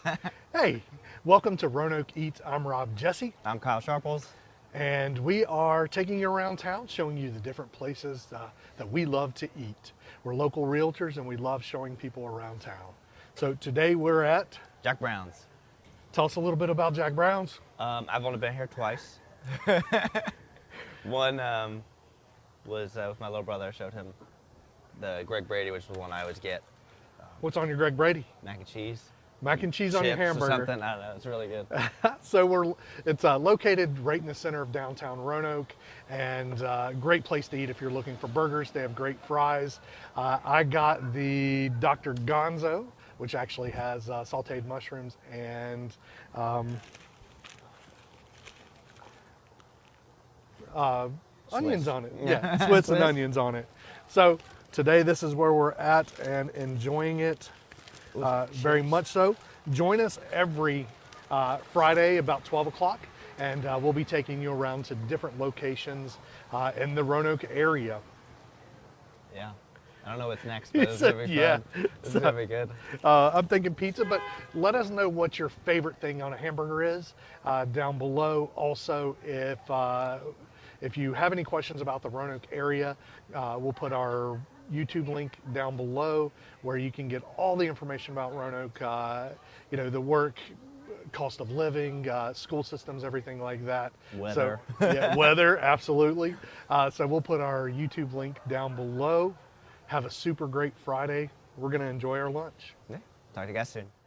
hey, welcome to Roanoke Eats. I'm Rob Jesse, I'm Kyle Sharples. and we are taking you around town, showing you the different places uh, that we love to eat. We're local realtors, and we love showing people around town. So today we're at. Jack Brown's. Tell us a little bit about Jack Brown's. Um, I've only been here twice. one um, was uh, with my little brother. I showed him the Greg Brady, which was the one I always get. What's on your Greg Brady? Mac and cheese. Mac and cheese on your chips or hamburger. something. I don't know. It's really good. so we're it's uh, located right in the center of downtown Roanoke and uh, great place to eat if you're looking for burgers they have great fries uh, i got the dr gonzo which actually has uh, sauteed mushrooms and um, uh, onions on it yeah, Yeah. swiss and onions on it so today this is where we're at and enjoying it uh, very much so. Join us every uh, Friday about 12 o'clock, and uh, we'll be taking you around to different locations uh, in the Roanoke area. Yeah. I don't know what's next, but it's said, gonna be yeah. fun. It's gonna be good. Uh, I'm thinking pizza, but let us know what your favorite thing on a hamburger is uh, down below. Also, if uh, if you have any questions about the Roanoke area, uh, we'll put our YouTube link down below where you can get all the information about Roanoke. Uh, you know, the work, cost of living, uh, school systems, everything like that. Weather. So, yeah, weather, absolutely. Uh, so we'll put our YouTube link down below. Have a super great Friday. We're going to enjoy our lunch. Yeah. Talk to you guys soon.